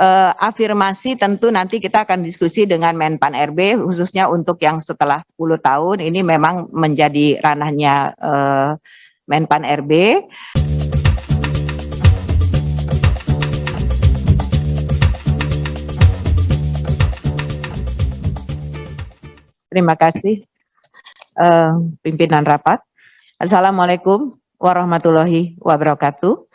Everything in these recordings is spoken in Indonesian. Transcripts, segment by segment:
uh, afirmasi tentu nanti kita akan diskusi dengan Menpan RB khususnya untuk yang setelah 10 tahun ini memang menjadi ranahnya uh, Menpan RB. Terima kasih uh, pimpinan rapat. Assalamualaikum warahmatullahi wabarakatuh.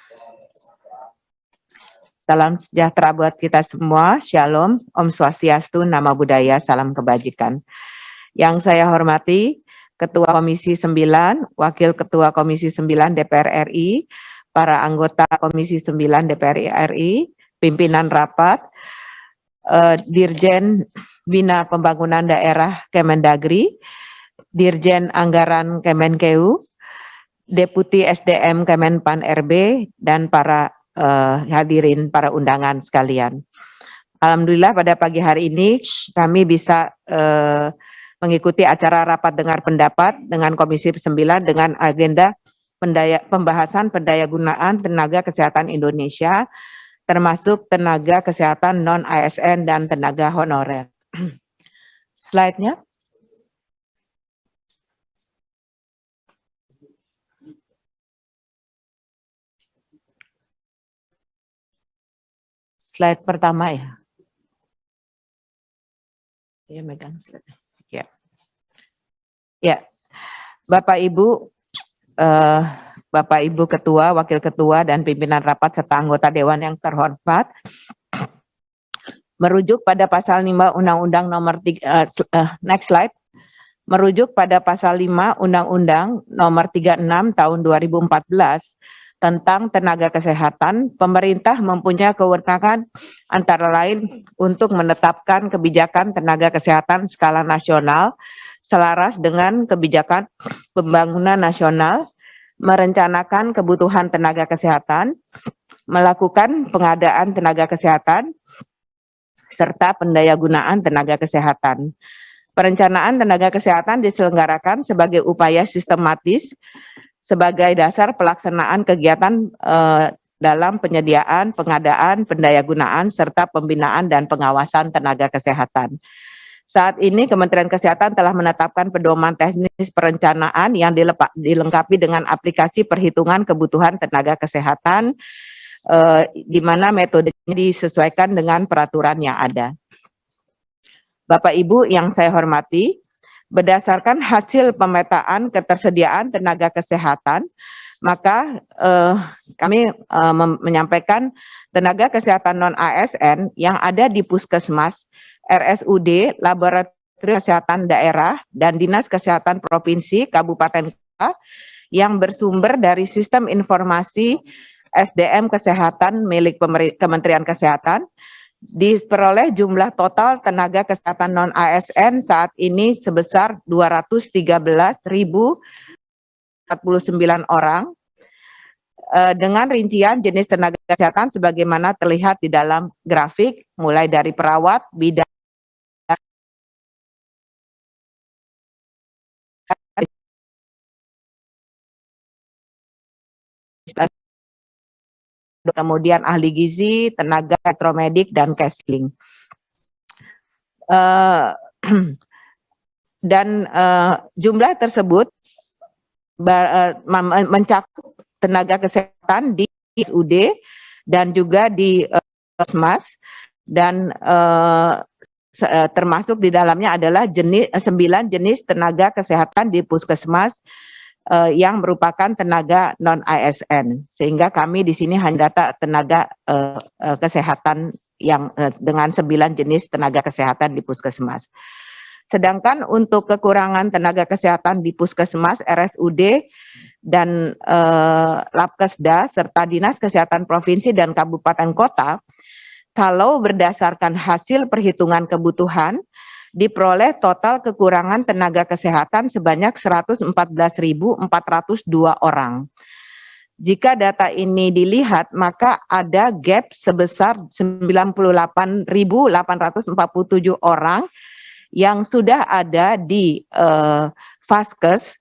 Salam sejahtera buat kita semua. Shalom, Om Swastiastu, Nama Budaya, Salam Kebajikan. Yang saya hormati Ketua Komisi 9, Wakil Ketua Komisi 9 DPR RI, para anggota Komisi 9 DPR RI, pimpinan rapat, uh, Dirjen Bina Pembangunan Daerah Kemendagri, Dirjen Anggaran Kemenkeu, Deputi SDM Kemenpan RB, dan para uh, hadirin para undangan sekalian. Alhamdulillah pada pagi hari ini kami bisa uh, mengikuti acara rapat dengar pendapat dengan Komisi 9 dengan agenda pendaya, pembahasan pendaya gunaan tenaga kesehatan Indonesia termasuk tenaga kesehatan non-ASN dan tenaga honorer. Slide-nya. Slide pertama ya. Ya, megang slide. Ya. Ya. Bapak Ibu uh, Bapak Ibu Ketua, Wakil Ketua dan pimpinan rapat serta anggota dewan yang terhormat. Merujuk pada pasal 5 Undang-Undang nomor 3 uh, uh, next slide. Merujuk pada pasal 5 Undang-Undang nomor 36 tahun 2014 tentang tenaga kesehatan, pemerintah mempunyai kewenangan antara lain untuk menetapkan kebijakan tenaga kesehatan skala nasional selaras dengan kebijakan pembangunan nasional, merencanakan kebutuhan tenaga kesehatan, melakukan pengadaan tenaga kesehatan, serta pendayagunaan tenaga kesehatan. Perencanaan tenaga kesehatan diselenggarakan sebagai upaya sistematis sebagai dasar pelaksanaan kegiatan eh, dalam penyediaan, pengadaan, pendayagunaan, serta pembinaan dan pengawasan tenaga kesehatan. Saat ini Kementerian Kesehatan telah menetapkan pedoman teknis perencanaan yang dilengkapi dengan aplikasi perhitungan kebutuhan tenaga kesehatan, eh, di mana metodenya disesuaikan dengan peraturan yang ada. Bapak Ibu yang saya hormati, berdasarkan hasil pemetaan ketersediaan tenaga kesehatan, maka eh, kami eh, menyampaikan tenaga kesehatan non-ASN yang ada di puskesmas, RSUD, Laboratorium Kesehatan Daerah, dan Dinas Kesehatan Provinsi, Kabupaten Kota, yang bersumber dari sistem informasi SDM Kesehatan milik Kementerian Kesehatan, diperoleh jumlah total tenaga kesehatan non ASN saat ini sebesar 213.049 orang eh, dengan rincian jenis tenaga kesehatan sebagaimana terlihat di dalam grafik mulai dari perawat, bidan, kemudian ahli gizi, tenaga elektromedik, dan casling. Uh, dan uh, jumlah tersebut uh, mencakup tenaga kesehatan di UD dan juga di uh, dan termasuk di dalamnya adalah jenis sembilan jenis tenaga kesehatan di puskesmas uh, yang merupakan tenaga non ASN sehingga kami di sini hanya data tenaga uh, uh, kesehatan yang uh, dengan sembilan jenis tenaga kesehatan di puskesmas. Sedangkan untuk kekurangan tenaga kesehatan di puskesmas, RSUD, dan uh, Labkesda serta Dinas Kesehatan Provinsi dan Kabupaten Kota, kalau berdasarkan hasil perhitungan kebutuhan, diperoleh total kekurangan tenaga kesehatan sebanyak 114.402 orang. Jika data ini dilihat, maka ada gap sebesar 98.847 orang yang sudah ada di uh, Vaskes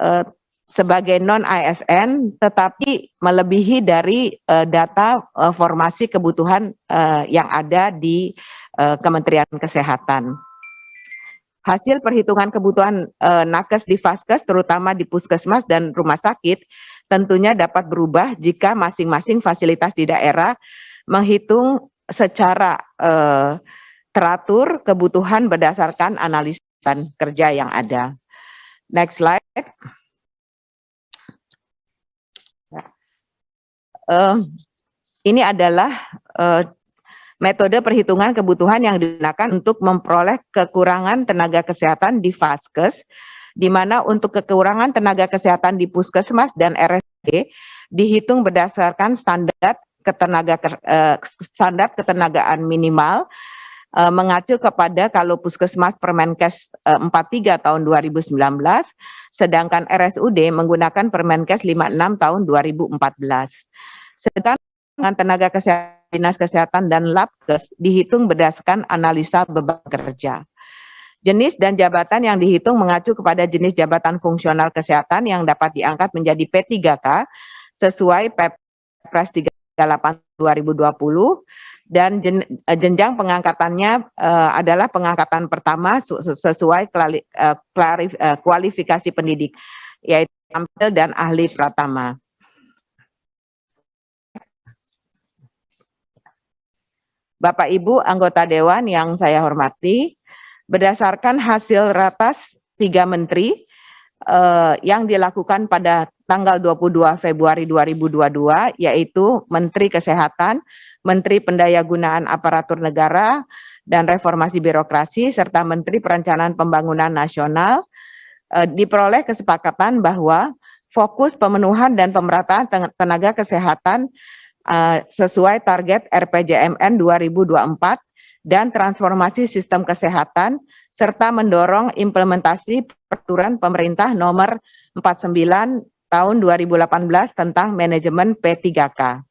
uh, sebagai non ASN tetapi melebihi dari uh, data uh, formasi kebutuhan uh, yang ada di uh, Kementerian Kesehatan. Hasil perhitungan kebutuhan uh, nakes di Faskes terutama di puskesmas dan rumah sakit tentunya dapat berubah jika masing-masing fasilitas di daerah menghitung secara uh, teratur kebutuhan berdasarkan analisis kerja yang ada. Next slide. uh, ini adalah uh, metode perhitungan kebutuhan yang digunakan untuk memperoleh kekurangan tenaga kesehatan di Faskes, di mana untuk kekurangan tenaga kesehatan di Puskesmas dan RSD dihitung berdasarkan standar ketenaga uh, standar ketenagaan minimal uh, mengacu kepada kalau Puskesmas Permenkes uh, 43 tahun 2019 sedangkan RSUD menggunakan Permenkes 56 tahun 2014. Sedangkan tenaga kesehatan, dinas kesehatan dan labkes dihitung berdasarkan analisa beban kerja. Jenis dan jabatan yang dihitung mengacu kepada jenis jabatan fungsional kesehatan yang dapat diangkat menjadi P3K sesuai Perpres 38 2020 dan jen, jenjang pengangkatannya uh, adalah pengangkatan pertama sesuai klari, uh, klarif, uh, kualifikasi pendidik yaitu tampil dan ahli pratama. Bapak Ibu anggota Dewan yang saya hormati, berdasarkan hasil ratas tiga menteri eh, yang dilakukan pada tanggal 22 Februari 2022, yaitu Menteri Kesehatan, Menteri Pendayagunaan Aparatur Negara dan Reformasi Birokrasi, serta Menteri Perencanaan Pembangunan Nasional, eh, diperoleh kesepakatan bahwa fokus pemenuhan dan pemerataan tenaga kesehatan uh, sesuai target RPJMN 2024 dan transformasi sistem kesehatan serta mendorong implementasi peraturan pemerintah nomor 49 tahun 2018 tentang manajemen P3K.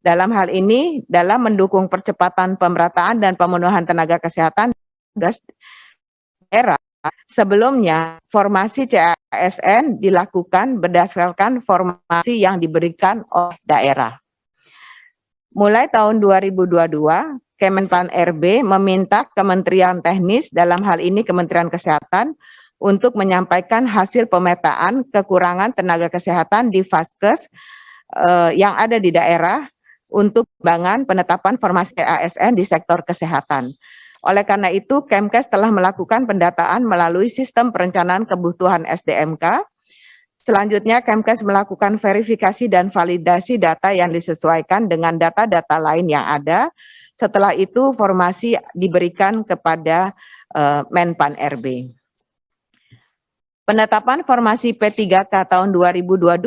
Dalam hal ini, dalam mendukung percepatan pemerataan dan pemenuhan tenaga kesehatan daerah, sebelumnya formasi CASN dilakukan berdasarkan formasi yang diberikan oleh daerah. Mulai tahun 2022, Kemenpan RB meminta Kementerian Teknis, dalam hal ini Kementerian Kesehatan, untuk menyampaikan hasil pemetaan kekurangan tenaga kesehatan di Faskes eh, yang ada di daerah untuk pengembangan penetapan formasi ASN di sektor kesehatan. Oleh karena itu, Kemkes telah melakukan pendataan melalui sistem perencanaan kebutuhan SDMK. Selanjutnya, Kemkes melakukan verifikasi dan validasi data yang disesuaikan dengan data-data lain yang ada. Setelah itu, formasi diberikan kepada uh, Menpan RB. Penetapan formasi P3K tahun 2022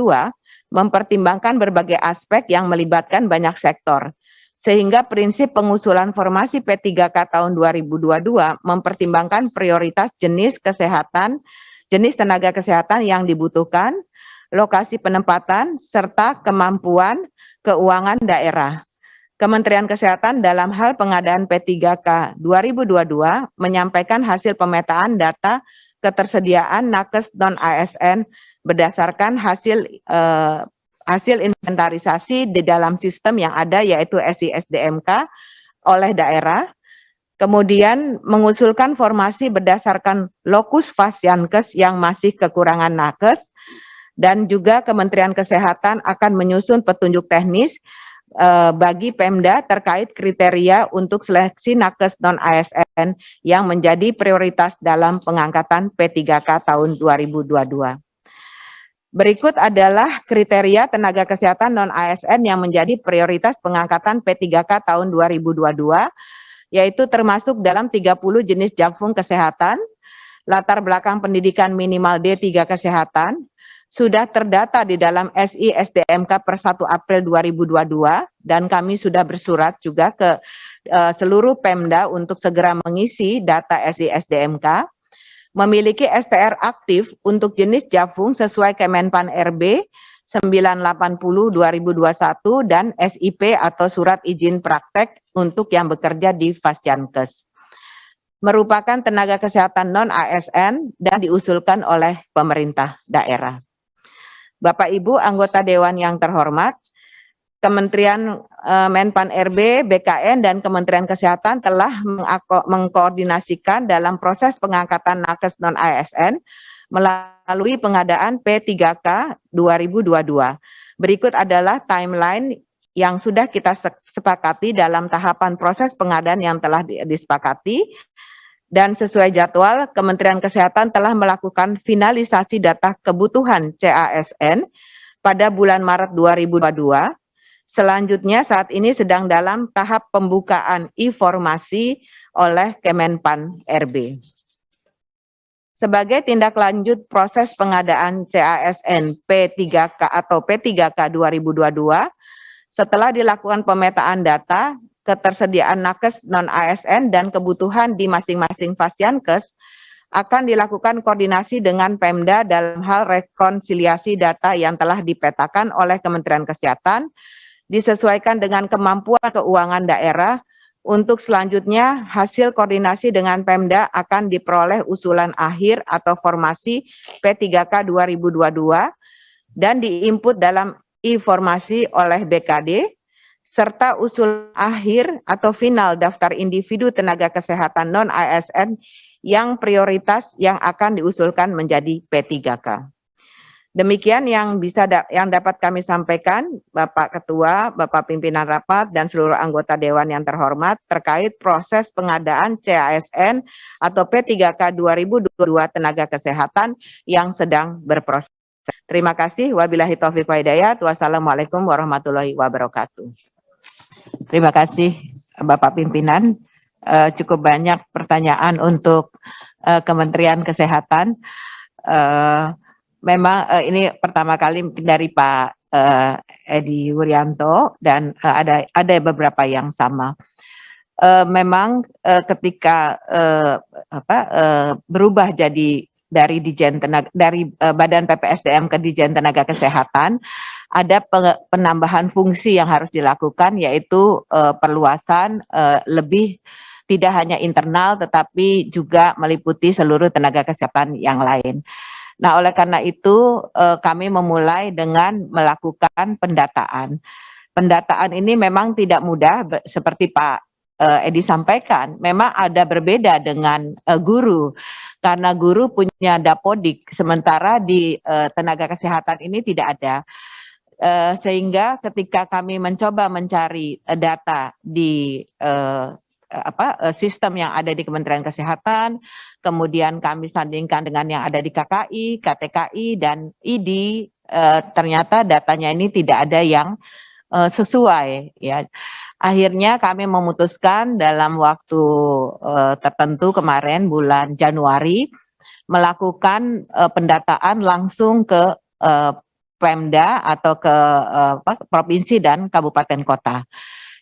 mempertimbangkan berbagai aspek yang melibatkan banyak sektor, sehingga prinsip pengusulan formasi P3K tahun 2022 mempertimbangkan prioritas jenis kesehatan, jenis tenaga kesehatan yang dibutuhkan, lokasi penempatan, serta kemampuan keuangan daerah. Kementerian Kesehatan dalam hal pengadaan P3K 2022 menyampaikan hasil pemetaan data ketersediaan nakes non-ASN berdasarkan hasil eh, hasil inventarisasi di dalam sistem yang ada yaitu SISDMK oleh daerah, kemudian mengusulkan formasi berdasarkan lokus fasiankes yang masih kekurangan nakes, dan juga Kementerian Kesehatan akan menyusun petunjuk teknis eh, bagi Pemda terkait kriteria untuk seleksi nakes non-ASN yang menjadi prioritas dalam pengangkatan P3K tahun 2022. Berikut adalah kriteria tenaga kesehatan non-ASN yang menjadi prioritas pengangkatan P3K tahun 2022, yaitu termasuk dalam 30 jenis jakfung kesehatan, latar belakang pendidikan minimal D3 kesehatan, sudah terdata di dalam SI SDMK per 1 April 2022, dan kami sudah bersurat juga ke uh, seluruh Pemda untuk segera mengisi data SI SDMK, memiliki STR aktif untuk jenis Jafung sesuai Kemenpan RB 980 2021 dan SIP atau surat izin praktek untuk yang bekerja di Fasyankes. Merupakan tenaga kesehatan non-ASN dan diusulkan oleh pemerintah daerah. Bapak Ibu anggota Dewan yang terhormat, Kementerian uh, Menpan RB, BKN, dan Kementerian Kesehatan telah mengkoordinasikan dalam proses pengangkatan nakes non-ASN melalui pengadaan P3K 2022. Berikut adalah timeline yang sudah kita sepakati dalam tahapan proses pengadaan yang telah disepakati dan sesuai jadwal Kementerian Kesehatan telah melakukan finalisasi data kebutuhan CASN pada bulan Maret 2022 Selanjutnya saat ini sedang dalam tahap pembukaan informasi oleh Kemenpan RB. Sebagai tindak lanjut proses pengadaan CASN P3K atau P3K 2022, setelah dilakukan pemetaan data, ketersediaan nakes non-ASN dan kebutuhan di masing-masing Fasiankes, akan dilakukan koordinasi dengan Pemda dalam hal rekonsiliasi data yang telah dipetakan oleh Kementerian Kesehatan disesuaikan dengan kemampuan keuangan daerah. Untuk selanjutnya, hasil koordinasi dengan Pemda akan diperoleh usulan akhir atau formasi P3K 2022 dan diinput dalam informasi oleh BKD, serta usul akhir atau final daftar individu tenaga kesehatan non-ASN yang prioritas yang akan diusulkan menjadi P3K. Demikian yang bisa da yang dapat kami sampaikan, Bapak Ketua, Bapak Pimpinan Rapat, dan seluruh anggota Dewan yang terhormat terkait proses pengadaan CASN atau P3K 2022 Tenaga Kesehatan yang sedang berproses. Terima kasih. Wabillahi taufiq wa. Wassalamualaikum warahmatullahi wabarakatuh. Terima kasih Bapak Pimpinan. Uh, cukup banyak pertanyaan untuk uh, Kementerian Kesehatan. Uh, memang uh, ini pertama kali dari Pak uh, Edi Wuryanto dan uh, ada ada beberapa yang sama. Uh, memang uh, ketika uh, apa uh, berubah jadi dari Dijen Tenaga dari uh, Badan PPSDM ke Dijen Tenaga Kesehatan ada penambahan fungsi yang harus dilakukan yaitu uh, perluasan uh, lebih tidak hanya internal tetapi juga meliputi seluruh tenaga kesehatan yang lain. Nah, oleh karena itu eh, kami memulai dengan melakukan pendataan. Pendataan ini memang tidak mudah seperti Pak eh, Edi sampaikan. Memang ada berbeda dengan eh, guru karena guru punya dapodik sementara di eh, tenaga kesehatan ini tidak ada. Eh, sehingga ketika kami mencoba mencari eh, data di eh, apa eh, sistem yang ada di Kementerian Kesehatan, kemudian kami sandingkan dengan yang ada di KKI, KTKI, dan ID, eh, ternyata datanya ini tidak ada yang eh, sesuai. Ya, Akhirnya kami memutuskan dalam waktu eh, tertentu kemarin bulan Januari melakukan eh, pendataan langsung ke eh, Pemda atau ke eh, provinsi dan kabupaten kota.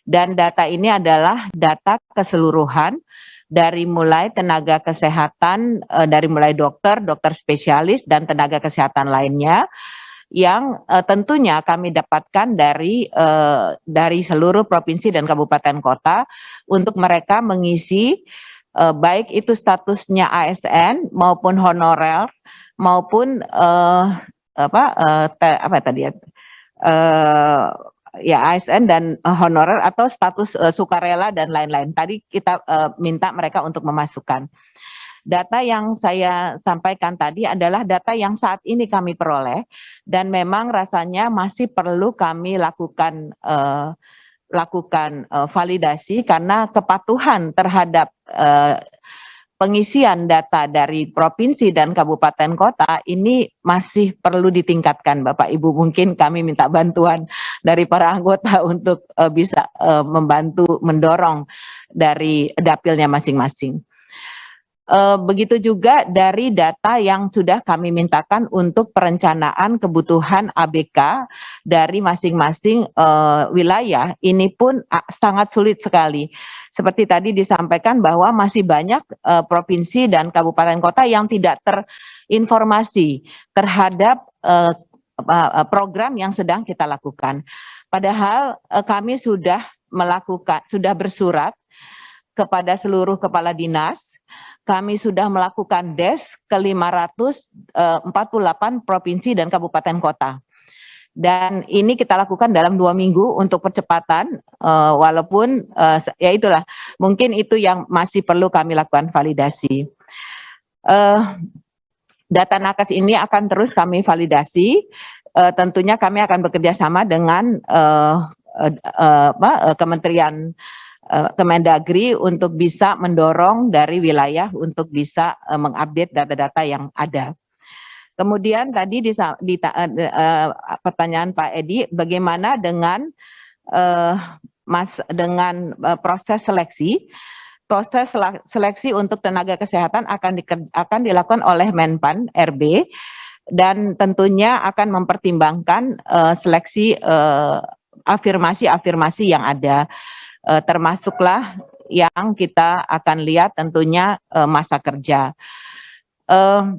Dan data ini adalah data keseluruhan dari mulai tenaga kesehatan, uh, dari mulai dokter, dokter spesialis, dan tenaga kesehatan lainnya yang uh, tentunya kami dapatkan dari uh, dari seluruh provinsi dan kabupaten kota untuk mereka mengisi baik itu statusnya ASN maupun honorer maupun apa apa tadi ya ya ASN dan uh, honorer atau status uh, sukarela dan lain-lain. Tadi kita uh, minta mereka untuk memasukkan. Data yang saya sampaikan tadi adalah data yang saat ini kami peroleh dan memang rasanya masih perlu kami lakukan uh, lakukan uh, validasi karena kepatuhan terhadap uh, pengisian data dari provinsi dan kabupaten kota ini masih perlu ditingkatkan Bapak Ibu mungkin kami minta bantuan dari para anggota untuk uh, bisa uh, membantu mendorong dari dapilnya masing-masing. Uh, begitu juga dari data yang sudah kami mintakan untuk perencanaan kebutuhan ABK dari masing-masing uh, wilayah ini pun uh, sangat sulit sekali. Seperti tadi disampaikan bahwa masih banyak uh, provinsi dan kabupaten kota yang tidak terinformasi terhadap uh, program yang sedang kita lakukan. Padahal kami sudah melakukan, sudah bersurat kepada seluruh kepala dinas kami sudah melakukan DES ke 548 provinsi dan kabupaten kota. dan ini kita lakukan dalam dua minggu untuk percepatan uh, walaupun uh, ya itulah mungkin itu yang masih perlu kami lakukan validasi data nakes ini akan terus kami validasi tentunya kami akan bekerja sama dengan Kementerian Kemendagri untuk bisa mendorong dari wilayah untuk bisa uh, mengupdate data-data yang ada. Kemudian tadi di, di uh, pertanyaan Pak Edi, bagaimana dengan uh, mas dengan uh, proses seleksi? Proses seleksi untuk tenaga kesehatan akan akan dilakukan oleh Menpan RB dan tentunya akan mempertimbangkan uh, seleksi afirmasi-afirmasi uh, yang ada, uh, termasuklah yang kita akan lihat tentunya uh, masa kerja. Uh,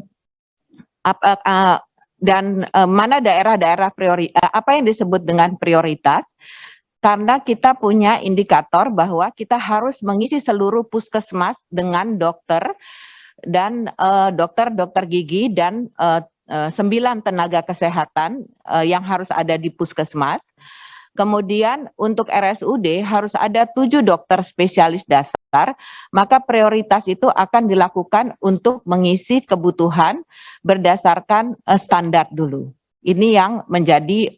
apa, uh, dan uh, mana daerah-daerah priori uh, apa yang disebut dengan prioritas karena kita punya indikator bahwa kita harus mengisi seluruh puskesmas dengan dokter dan dokter-dokter uh, gigi dan sembilan tenaga kesehatan yang harus ada di puskesmas. Kemudian untuk RSUD harus ada tujuh dokter spesialis dasar, maka prioritas itu akan dilakukan untuk mengisi kebutuhan berdasarkan uh, standar dulu. Ini yang menjadi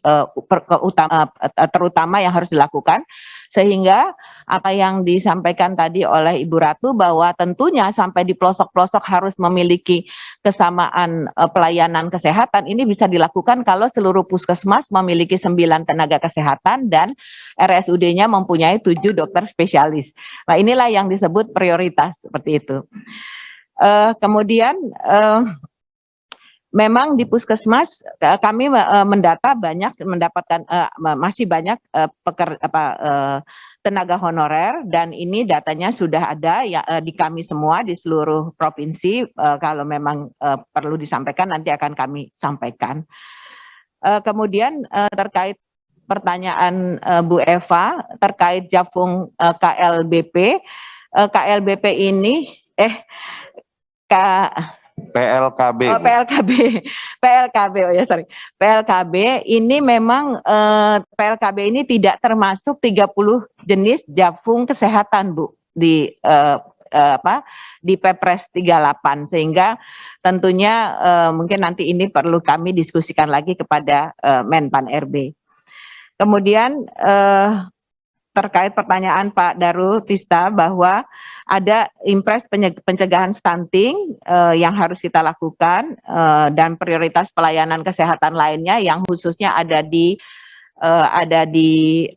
utama, uh, terutama yang harus dilakukan sehingga apa yang disampaikan tadi oleh Ibu Ratu bahwa tentunya sampai di pelosok-pelosok harus memiliki kesamaan uh, pelayanan kesehatan ini bisa dilakukan kalau seluruh puskesmas memiliki sembilan tenaga kesehatan dan RSUD-nya mempunyai tujuh dokter spesialis. Nah inilah yang disebut prioritas seperti itu. Uh, kemudian uh, memang di puskesmas kami mendata banyak mendapatkan masih banyak peker, apa, tenaga honorer dan ini datanya sudah ada ya di kami semua di seluruh provinsi kalau memang perlu disampaikan nanti akan kami sampaikan. kemudian terkait pertanyaan Bu Eva terkait Japung KLBP KLBP ini eh PLKB. Oh, PLKB. PLKB oh ya sorry. PLKB ini memang eh, PLKB ini tidak termasuk 30 jenis jafung kesehatan, Bu, di eh, eh, apa? di Pepres 38 sehingga tentunya eh, mungkin nanti ini perlu kami diskusikan lagi kepada eh, Menpan RB. Kemudian eh, terkait pertanyaan Pak Darul Tista bahwa ada impres pencegahan stunting uh, yang harus kita lakukan uh, dan prioritas pelayanan kesehatan lainnya yang khususnya ada di uh, ada di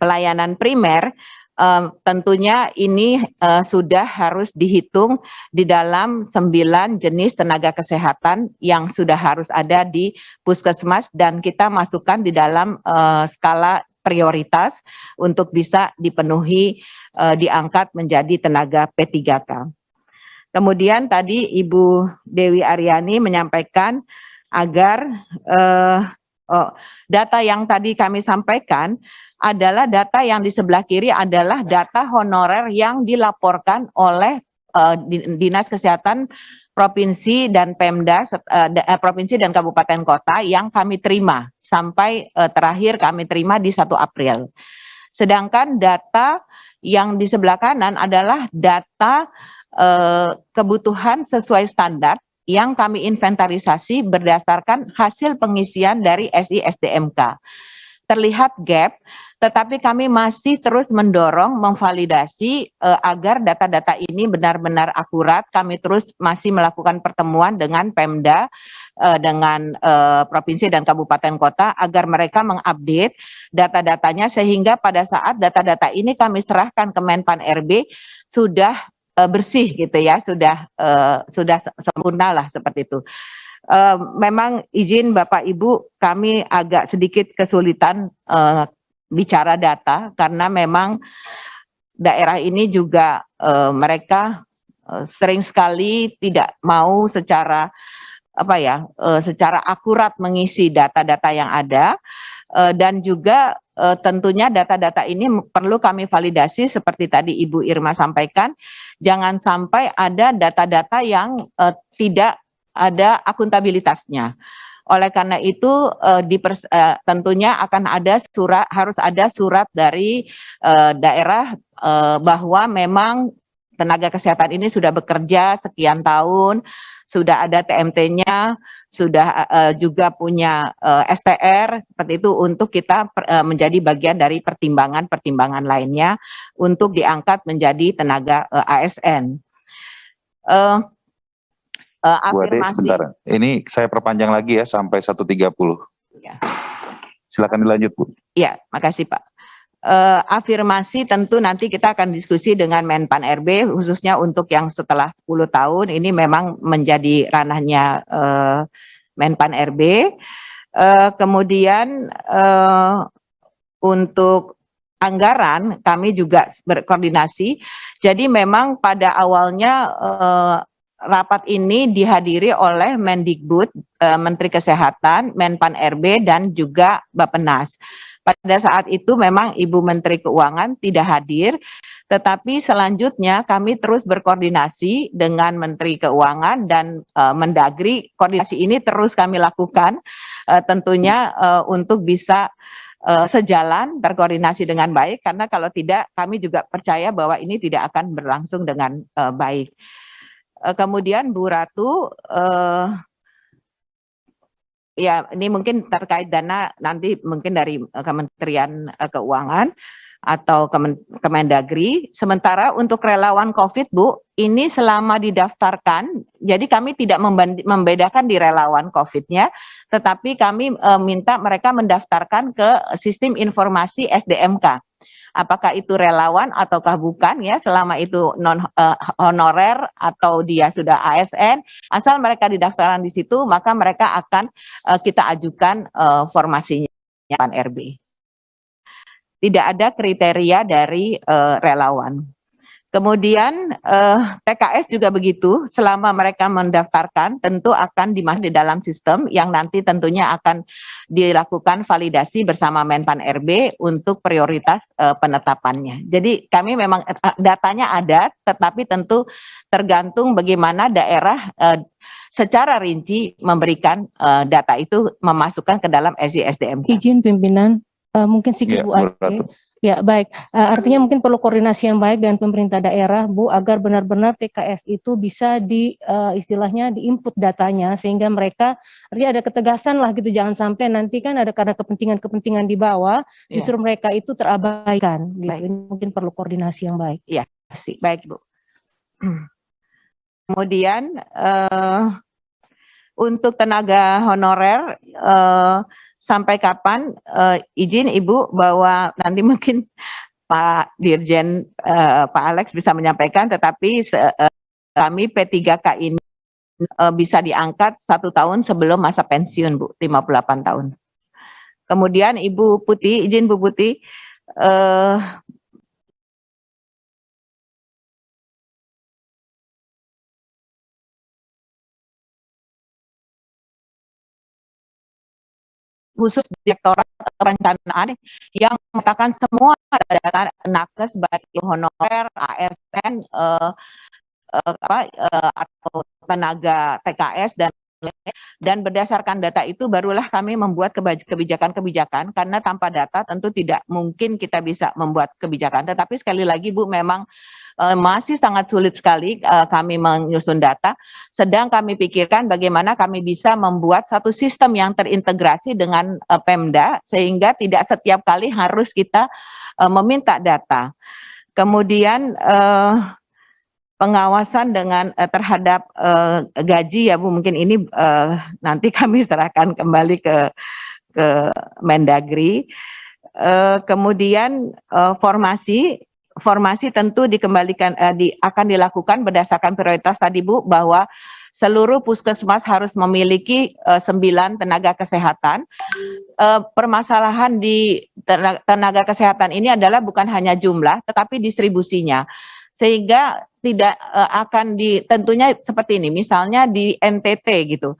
pelayanan primer uh, tentunya ini uh, sudah harus dihitung di dalam sembilan jenis tenaga kesehatan yang sudah harus ada di puskesmas dan kita masukkan di dalam uh, skala prioritas untuk bisa dipenuhi uh, diangkat menjadi tenaga P3K. Kemudian tadi Ibu Dewi Aryani menyampaikan agar uh, oh, data yang tadi kami sampaikan adalah data yang di sebelah kiri adalah data honorer yang dilaporkan oleh uh, Dinas Kesehatan Provinsi dan Pemda, uh, Provinsi dan Kabupaten Kota yang kami terima sampai uh, terakhir kami terima di 1 April. Sedangkan data yang di sebelah kanan adalah data uh, kebutuhan sesuai standar yang kami inventarisasi berdasarkan hasil pengisian dari SISDMK. Terlihat gap tetapi kami masih terus mendorong memvalidasi uh, agar data-data ini benar-benar akurat. Kami terus masih melakukan pertemuan dengan Pemda, uh, dengan uh, provinsi dan kabupaten kota agar mereka mengupdate data-datanya sehingga pada saat data-data ini kami serahkan ke Menpan RB sudah bersih gitu ya, sudah uh, sudah sempurna lah seperti itu. Uh, memang izin Bapak Ibu kami agak sedikit kesulitan uh, bicara data karena memang daerah ini juga uh, mereka uh, sering sekali tidak mau secara apa ya uh, secara akurat mengisi data-data yang ada. Uh, dan juga uh, tentunya data-data ini perlu kami validasi seperti tadi Ibu Irma sampaikan. Jangan sampai ada data-data yang uh, tidak ada akuntabilitasnya Oleh karena itu uh, dipers, uh, tentunya akan ada surat harus ada surat dari uh, daerah uh, bahwa memang tenaga kesehatan ini sudah bekerja sekian tahun, sudah ada TMT-nya, sudah uh, juga punya uh, STR seperti itu untuk kita uh, menjadi bagian dari pertimbangan-pertimbangan lainnya untuk diangkat menjadi tenaga uh, ASN. Uh, uh, afirmasi. sebentar. Ini saya perpanjang lagi ya sampai 1.30. Ya. Silakan dilanjut, Bu. Iya, makasih Pak. Uh, afirmasi tentu nanti kita akan diskusi dengan Menpan RB khususnya untuk yang setelah 10 tahun ini memang menjadi ranahnya uh, Menpan RB. Uh, kemudian uh, untuk anggaran kami juga berkoordinasi. Jadi memang pada awalnya uh, rapat ini dihadiri oleh Mendikbud, eh, Menteri Kesehatan, Menpan RB, dan juga Bapenas. Pada saat itu memang Ibu Menteri Keuangan tidak hadir, tetapi selanjutnya kami terus berkoordinasi dengan Menteri Keuangan dan uh, Mendagri. Koordinasi ini terus kami lakukan uh, tentunya uh, untuk bisa uh, sejalan berkoordinasi dengan baik karena kalau tidak kami juga percaya bahwa ini tidak akan berlangsung dengan uh, baik. Uh, kemudian Bu Ratu, uh, ya ini mungkin terkait dana nanti mungkin dari Kementerian Keuangan atau Kemen Kemendagri. Sementara untuk relawan COVID, Bu, ini selama didaftarkan, jadi kami tidak membedakan di relawan COVID-nya, tetapi kami e, minta mereka mendaftarkan ke sistem informasi SDMK apakah itu relawan ataukah bukan ya selama itu non uh, honorer atau dia sudah ASN asal mereka didaftarkan di situ maka mereka akan uh, kita ajukan uh, formasinya RB. Tidak ada kriteria dari uh, relawan. Kemudian eh, TKS juga begitu, selama mereka mendaftarkan tentu akan dimasuk di dalam sistem yang nanti tentunya akan dilakukan validasi bersama Menpan RB untuk prioritas eh, penetapannya. Jadi kami memang eh, datanya ada, tetapi tentu tergantung bagaimana daerah eh, secara rinci memberikan uh, data itu memasukkan ke dalam SISDM. Izin pimpinan, uh, mungkin sedikit ya, Bu Ade. Ya, baik. Uh, artinya mungkin perlu koordinasi yang baik dengan pemerintah daerah, Bu, agar benar-benar TKS itu bisa di uh, istilahnya diinput datanya sehingga mereka artinya ada ketegasan lah gitu. Jangan sampai nanti kan ada karena kepentingan-kepentingan di bawah ya. justru mereka itu terabaikan gitu. Baik. Ini mungkin perlu koordinasi yang baik. Iya, sih. Baik, Bu. Kemudian uh, untuk tenaga honorer uh, sampai kapan uh, izin Ibu bahwa nanti mungkin Pak Dirjen uh, Pak Alex bisa menyampaikan tetapi uh, kami P3K ini uh, bisa diangkat satu tahun sebelum masa pensiun Bu 58 tahun. Kemudian Ibu Putih izin Bu Putih uh, khusus direktorat perencanaan yang mengatakan semua data nakes baik honorer, ASN, uh, uh, apa, uh, atau tenaga TKS dan dan berdasarkan data itu barulah kami membuat kebijakan-kebijakan karena tanpa data tentu tidak mungkin kita bisa membuat kebijakan tetapi sekali lagi Bu memang uh, masih sangat sulit sekali uh, kami menyusun data. Sedang kami pikirkan bagaimana kami bisa membuat satu sistem yang terintegrasi dengan uh, Pemda sehingga tidak setiap kali harus kita meminta data. Kemudian pengawasan dengan uh, terhadap uh, gaji ya Bu mungkin ini uh, nanti kami serahkan kembali ke ke Mendagri. Uh, kemudian uh, formasi formasi tentu dikembalikan uh, di, akan dilakukan berdasarkan prioritas tadi Bu bahwa seluruh puskesmas harus memiliki uh, sembilan tenaga kesehatan. Uh, permasalahan di tenaga, tenaga kesehatan ini adalah bukan hanya jumlah tetapi distribusinya. Sehingga tidak uh, akan di tentunya seperti ini misalnya di NTT gitu.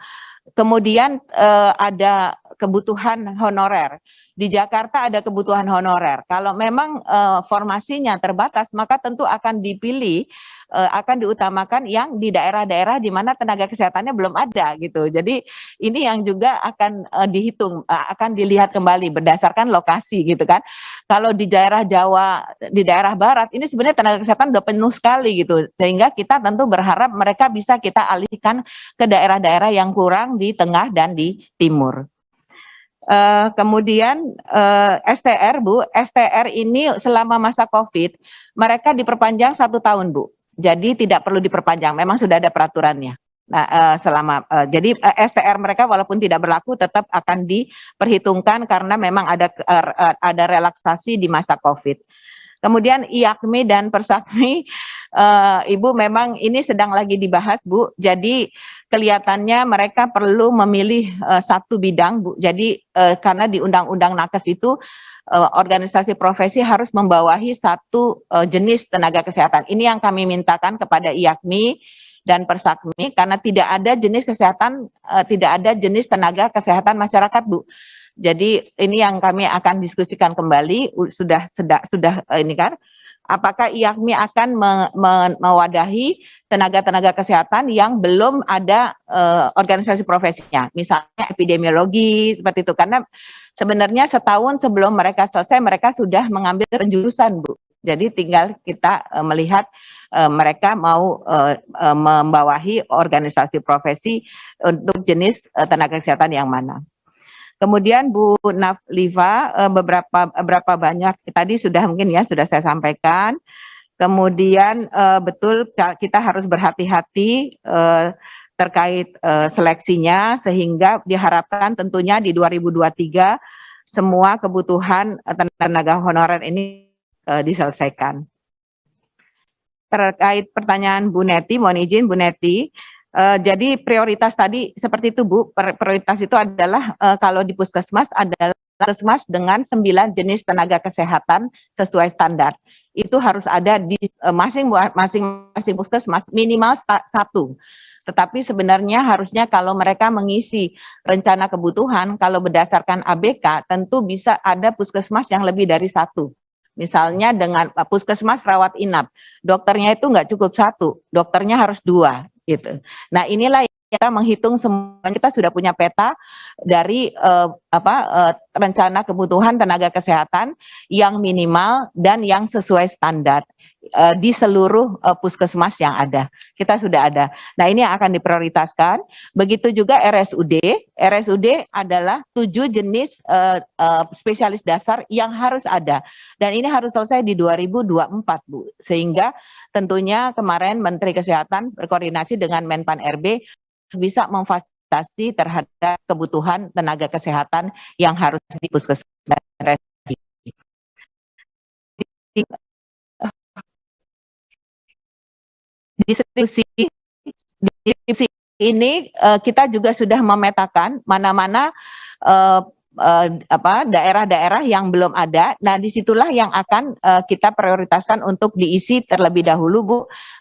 Kemudian uh, ada kebutuhan honorer. Di Jakarta ada kebutuhan honorer. Kalau memang uh, formasinya terbatas, maka tentu akan dipilih akan diutamakan yang di daerah-daerah di mana tenaga kesehatannya belum ada gitu. Jadi ini yang juga akan uh, dihitung, uh, akan dilihat kembali berdasarkan lokasi gitu kan. Kalau di daerah Jawa, di daerah Barat, ini sebenarnya tenaga kesehatan udah penuh sekali gitu. Sehingga kita tentu berharap mereka bisa kita alihkan ke daerah-daerah yang kurang di tengah dan di timur. Uh, kemudian uh, eh, STR Bu, STR ini selama masa COVID mereka diperpanjang satu tahun Bu, jadi tidak perlu diperpanjang, memang sudah ada peraturannya. Nah, uh, selama uh, jadi uh, STR mereka walaupun tidak berlaku tetap akan diperhitungkan karena memang ada uh, ada relaksasi di masa COVID. Kemudian IAKMI dan Persakmi, uh, Ibu memang ini sedang lagi dibahas Bu. Jadi kelihatannya mereka perlu memilih uh, satu bidang, Bu. Jadi uh, karena di Undang-Undang Nakes itu uh, organisasi profesi harus membawahi satu uh, jenis tenaga kesehatan. Ini yang kami mintakan kepada IAKMI dan Persakmi karena tidak ada jenis kesehatan, uh, tidak ada jenis tenaga kesehatan masyarakat, Bu. Jadi ini yang kami akan diskusikan kembali sudah sudah sudah ini kan apakah IAKMI akan me, me, mewadahi tenaga-tenaga kesehatan yang belum ada uh, organisasi profesinya, misalnya epidemiologi seperti itu, karena sebenarnya setahun sebelum mereka selesai mereka sudah mengambil penjurusan, Bu. Jadi tinggal kita uh, melihat uh, mereka mau uh, uh, membawahi organisasi profesi untuk jenis uh, tenaga kesehatan yang mana. Kemudian Bu Nafliva eh, beberapa beberapa banyak tadi sudah mungkin ya sudah saya sampaikan. Kemudian eh, betul kita harus berhati-hati eh, terkait seleksinya sehingga diharapkan tentunya di 2023 semua kebutuhan tenaga honorer ini diselesaikan. Terkait pertanyaan Bu Neti, mohon izin Bu Neti, Uh, jadi prioritas tadi seperti itu Bu, prioritas itu adalah uh, kalau di puskesmas adalah puskesmas dengan sembilan jenis tenaga kesehatan sesuai standar. Itu harus ada di uh, masing masing puskesmas minimal satu. Tetapi sebenarnya harusnya kalau mereka mengisi rencana kebutuhan, kalau berdasarkan ABK tentu bisa ada puskesmas yang lebih dari satu. Misalnya dengan puskesmas rawat inap, dokternya itu nggak cukup satu, dokternya harus dua gitu. Nah inilah kita menghitung semua kita sudah punya peta dari uh, apa uh, rencana kebutuhan tenaga kesehatan yang minimal dan yang sesuai standar uh, di seluruh uh, puskesmas yang ada. Kita sudah ada. Nah, ini yang akan diprioritaskan. Begitu juga RSUD. RSUD adalah tujuh jenis uh, uh, spesialis dasar yang harus ada. Dan ini harus selesai di 2024, Bu. Sehingga tentunya kemarin Menteri Kesehatan berkoordinasi dengan Menpan RB bisa memfasilitasi terhadap kebutuhan tenaga kesehatan yang harus di puskesmas distribusi distribusi ini uh, kita juga sudah memetakan mana-mana uh, uh, daerah-daerah yang belum ada. Nah, di situlah yang akan uh, kita prioritaskan untuk diisi terlebih dahulu, Bu.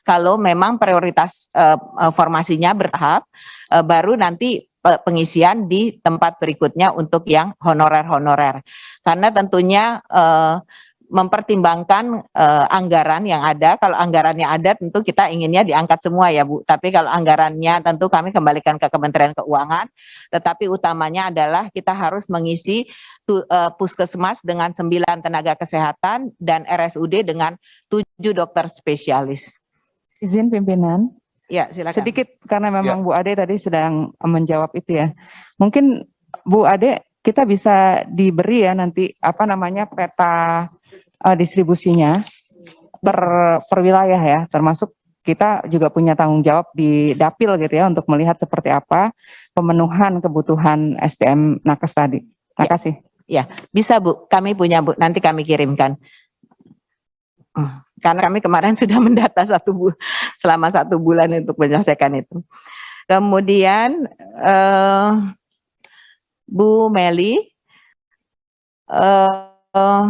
Kalau memang prioritas uh, formasinya bertahap, uh, baru nanti pengisian di tempat berikutnya untuk yang honorer-honorer. Karena tentunya uh, mempertimbangkan uh, anggaran yang ada. Kalau anggarannya ada tentu kita inginnya diangkat semua ya Bu. Tapi kalau anggarannya tentu kami kembalikan ke Kementerian Keuangan. Tetapi utamanya adalah kita harus mengisi tu, uh, puskesmas dengan 9 tenaga kesehatan dan RSUD dengan 7 dokter spesialis. Izin pimpinan. Ya, silakan. Sedikit karena memang ya. Bu Ade tadi sedang menjawab itu ya. Mungkin Bu Ade kita bisa diberi ya nanti apa namanya peta uh, distribusinya per per wilayah ya, termasuk kita juga punya tanggung jawab di dapil gitu ya untuk melihat seperti apa pemenuhan kebutuhan SDM nakes tadi. Terima kasih. Ya, bisa Bu, kami punya Bu, nanti kami kirimkan. Hmm, karena kami kemarin sudah mendata satu bu, selama satu bulan untuk menyelesaikan itu. Kemudian uh, Bu Meli, uh,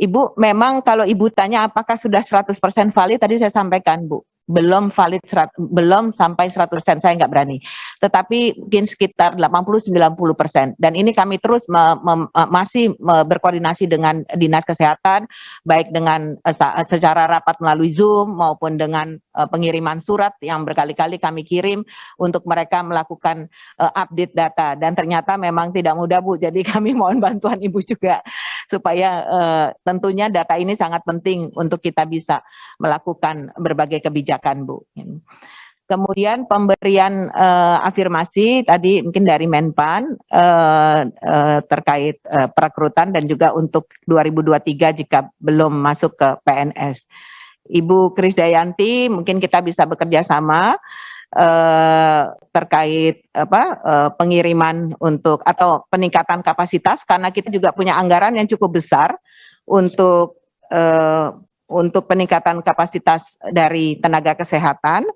Ibu memang kalau Ibu tanya apakah sudah 100% valid tadi saya sampaikan Bu. Belum valid serat, belum sampai 100% saya nggak berani. Tetapi mungkin sekitar 80-90% dan ini kami terus me, me, masih me, berkoordinasi dengan Dinas Kesehatan baik dengan uh, secara rapat melalui Zoom maupun dengan pengiriman surat yang berkali-kali kami kirim untuk mereka melakukan update data dan ternyata memang tidak mudah Bu. Jadi kami mohon bantuan Ibu juga supaya tentunya data ini sangat penting untuk kita bisa melakukan berbagai kebijakan, Bu. Kemudian pemberian uh, afirmasi tadi mungkin dari Menpan uh, uh, terkait uh, perekrutan dan juga untuk 2023 jika belum masuk ke PNS. Ibu Krisdayanti mungkin kita bisa bekerja sama terkait apa pengiriman untuk atau peningkatan kapasitas karena kita juga punya anggaran yang cukup besar untuk untuk peningkatan kapasitas dari tenaga kesehatan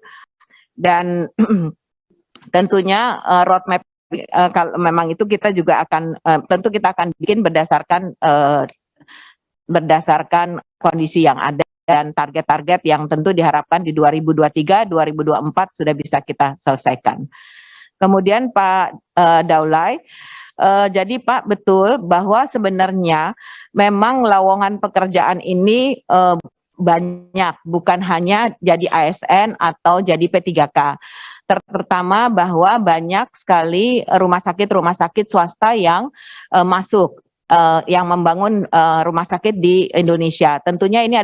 dan tentunya uh, roadmap uh, kalau memang itu kita juga akan uh, tentu kita akan bikin berdasarkan uh, berdasarkan kondisi yang ada dan target-target yang tentu diharapkan di 2023 2024 sudah bisa kita selesaikan. Kemudian Pak uh, Daulay Uh, jadi Pak betul bahwa sebenarnya memang lowongan pekerjaan ini uh, banyak, bukan hanya jadi ASN atau jadi P3K. Terutama bahwa banyak sekali rumah sakit-rumah sakit swasta yang uh, masuk, uh, yang membangun uh, rumah sakit di Indonesia. Tentunya ini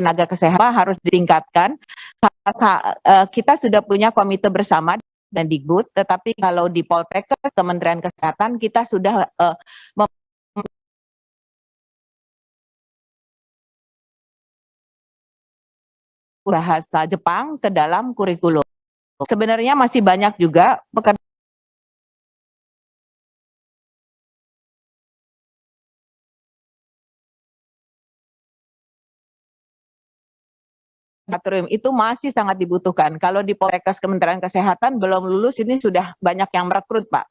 tenaga kesehatan harus ditingkatkan. Eh, kita sudah punya komite bersama dan di GUD, tetapi kalau di Poltekkes, Kementerian Kesehatan, kita sudah uh, bahasa Jepang ke dalam kurikulum. Sebenarnya masih banyak juga pekerjaan laboratorium itu masih sangat dibutuhkan. Kalau di Poltekkes Kementerian Kesehatan belum lulus ini sudah banyak yang merekrut Pak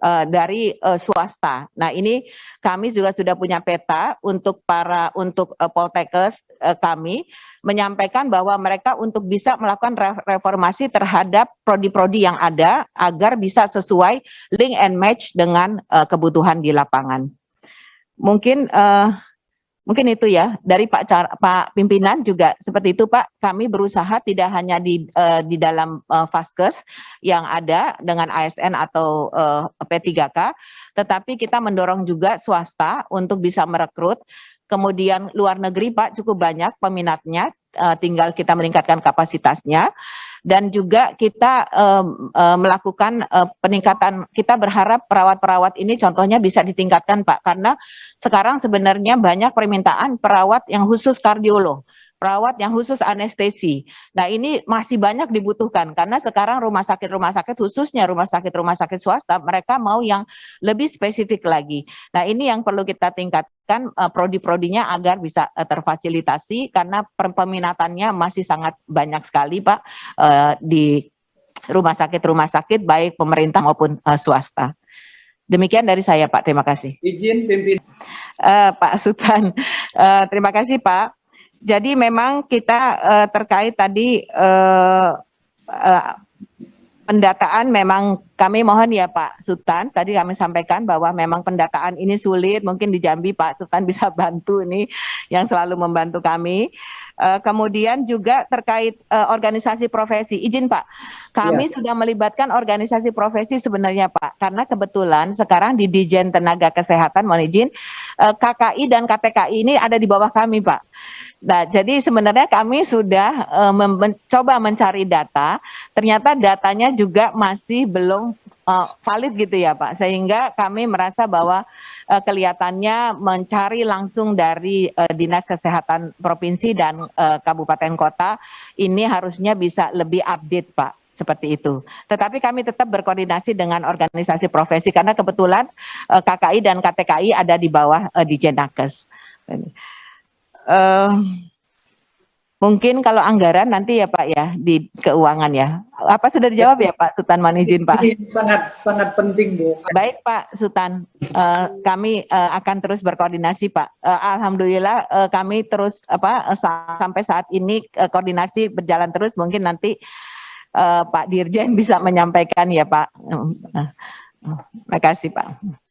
uh, dari uh, swasta. Nah ini kami juga sudah punya peta untuk para untuk uh, Poltekkes uh, kami menyampaikan bahwa mereka untuk bisa melakukan reformasi terhadap prodi-prodi yang ada agar bisa sesuai link and match dengan uh, kebutuhan di lapangan. Mungkin uh, Mungkin itu ya dari Pak Car Pak pimpinan juga seperti itu Pak. Kami berusaha tidak hanya di uh, di dalam uh, Faskes yang ada dengan ASN atau uh, P3K, tetapi kita mendorong juga swasta untuk bisa merekrut. Kemudian luar negeri Pak cukup banyak peminatnya, uh, tinggal kita meningkatkan kapasitasnya dan juga kita um, um, melakukan uh, peningkatan kita berharap perawat-perawat ini contohnya bisa ditingkatkan Pak. Karena sekarang sebenarnya banyak permintaan perawat yang khusus kardiolog perawat yang khusus anestesi. Nah ini masih banyak dibutuhkan karena sekarang rumah sakit-rumah sakit khususnya rumah sakit-rumah sakit swasta mereka mau yang lebih spesifik lagi. Nah ini yang perlu kita tingkatkan uh, prodi-prodinya agar bisa uh, terfasilitasi karena peminatannya masih sangat banyak sekali Pak uh, di rumah sakit-rumah sakit baik pemerintah maupun uh, swasta. Demikian dari saya Pak, terima kasih. Izin pimpin. Uh, Pak Sultan, uh, terima kasih Pak jadi memang kita uh, terkait tadi uh, uh, pendataan memang kami mohon ya Pak Sultan, tadi kami sampaikan bahwa memang pendataan ini sulit, mungkin di Jambi Pak Sultan bisa bantu ini yang selalu membantu kami. Uh, kemudian juga terkait uh, organisasi profesi, izin Pak, kami ya. sudah melibatkan organisasi profesi sebenarnya Pak, karena kebetulan sekarang di Dijen Tenaga Kesehatan, mohon izin, uh, KKI dan KTKI ini ada di bawah kami Pak. Nah, jadi sebenarnya kami sudah uh, mencoba mencari data, ternyata datanya juga masih belum uh, valid gitu ya Pak, sehingga kami merasa bahwa uh, kelihatannya mencari langsung dari uh, Dinas Kesehatan Provinsi dan uh, Kabupaten Kota ini harusnya bisa lebih update Pak seperti itu. Tetapi kami tetap berkoordinasi dengan organisasi profesi karena kebetulan KKI dan KTKI ada di bawah di Jenakes. Uh, Mungkin kalau anggaran nanti ya Pak ya di keuangan ya. Apa sudah dijawab ya Pak Sultan Manijin Pak? Ini sangat sangat penting Bu. Baik Pak Sultan, uh, kami uh, akan terus berkoordinasi Pak. Uh, Alhamdulillah uh, kami terus apa uh, sampai saat ini uh, koordinasi berjalan terus. Mungkin nanti uh, Pak Dirjen bisa menyampaikan ya Pak. Uh, uh, terima kasih Pak.